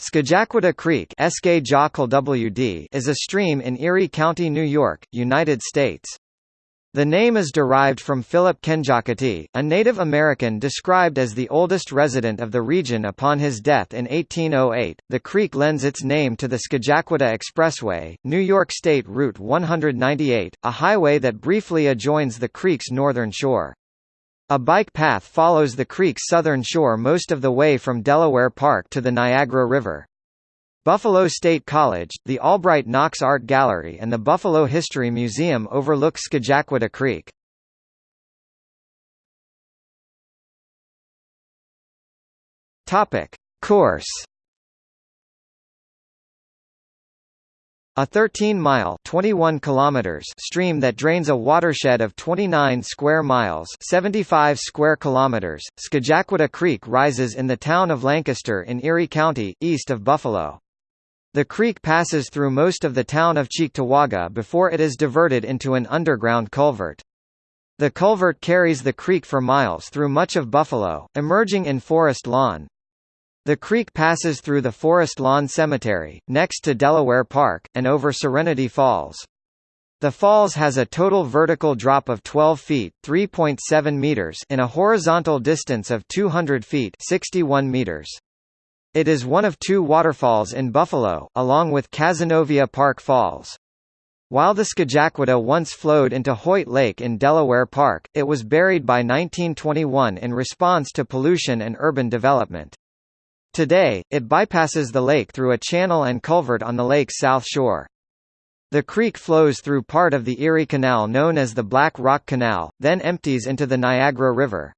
Scajaquada Creek is a stream in Erie County, New York, United States. The name is derived from Philip Kenjockety, a Native American described as the oldest resident of the region upon his death in 1808. The creek lends its name to the Scajaquada Expressway, New York State Route 198, a highway that briefly adjoins the creek's northern shore. A bike path follows the creek's southern shore most of the way from Delaware Park to the Niagara River. Buffalo State College, the Albright Knox Art Gallery and the Buffalo History Museum overlook Scajaquada Creek. Course A 13-mile (21 kilometers) stream that drains a watershed of 29 square miles (75 square kilometers), Scajaquada Creek rises in the town of Lancaster in Erie County, east of Buffalo. The creek passes through most of the town of Cheektowaga before it is diverted into an underground culvert. The culvert carries the creek for miles through much of Buffalo, emerging in Forest Lawn. The creek passes through the Forest Lawn Cemetery, next to Delaware Park, and over Serenity Falls. The falls has a total vertical drop of 12 feet (3.7 meters) in a horizontal distance of 200 feet (61 meters). It is one of two waterfalls in Buffalo, along with Cazenovia Park Falls. While the Scajaquada once flowed into Hoyt Lake in Delaware Park, it was buried by 1921 in response to pollution and urban development. Today, it bypasses the lake through a channel and culvert on the lake's south shore. The creek flows through part of the Erie Canal known as the Black Rock Canal, then empties into the Niagara River.